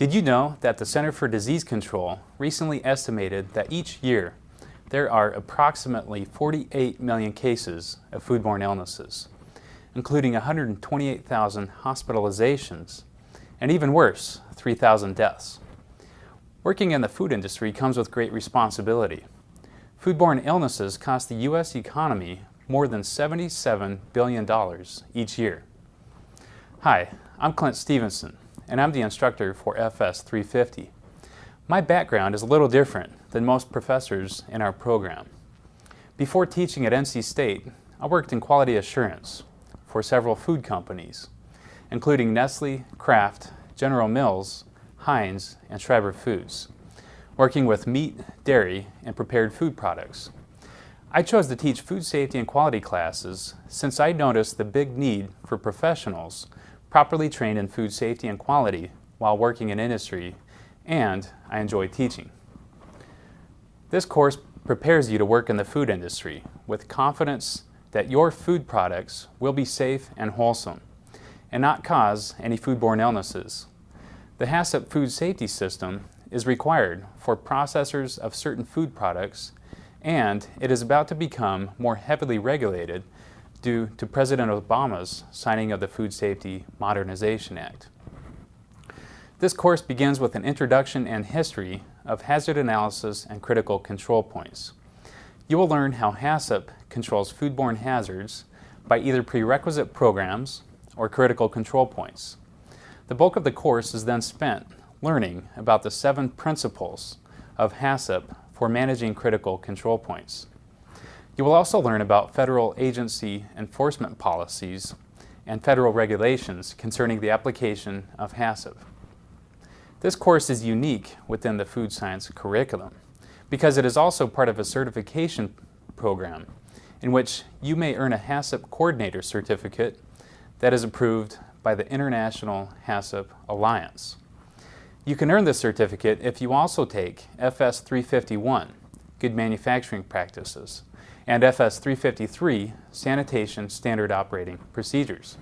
Did you know that the Center for Disease Control recently estimated that each year there are approximately 48 million cases of foodborne illnesses, including 128,000 hospitalizations, and even worse, 3,000 deaths. Working in the food industry comes with great responsibility. Foodborne illnesses cost the U.S. economy more than $77 billion each year. Hi, I'm Clint Stevenson, and I'm the instructor for FS 350. My background is a little different than most professors in our program. Before teaching at NC State, I worked in quality assurance for several food companies, including Nestle, Kraft, General Mills, Heinz, and Schreiber Foods, working with meat, dairy, and prepared food products. I chose to teach food safety and quality classes since I noticed the big need for professionals properly trained in food safety and quality while working in industry, and I enjoy teaching. This course prepares you to work in the food industry with confidence that your food products will be safe and wholesome and not cause any foodborne illnesses. The HACCP food safety system is required for processors of certain food products and it is about to become more heavily regulated due to President Obama's signing of the Food Safety Modernization Act. This course begins with an introduction and history of hazard analysis and critical control points. You will learn how HACCP controls foodborne hazards by either prerequisite programs or critical control points. The bulk of the course is then spent learning about the seven principles of HACCP for managing critical control points. You will also learn about federal agency enforcement policies and federal regulations concerning the application of HACCP. This course is unique within the food science curriculum because it is also part of a certification program in which you may earn a HACCP coordinator certificate that is approved by the International HACCP Alliance. You can earn this certificate if you also take FS 351, Good Manufacturing Practices, and FS 353, Sanitation Standard Operating Procedures.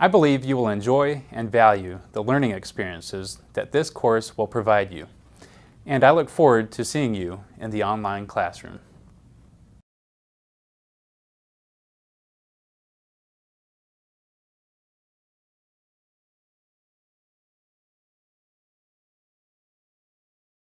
I believe you will enjoy and value the learning experiences that this course will provide you, and I look forward to seeing you in the online classroom.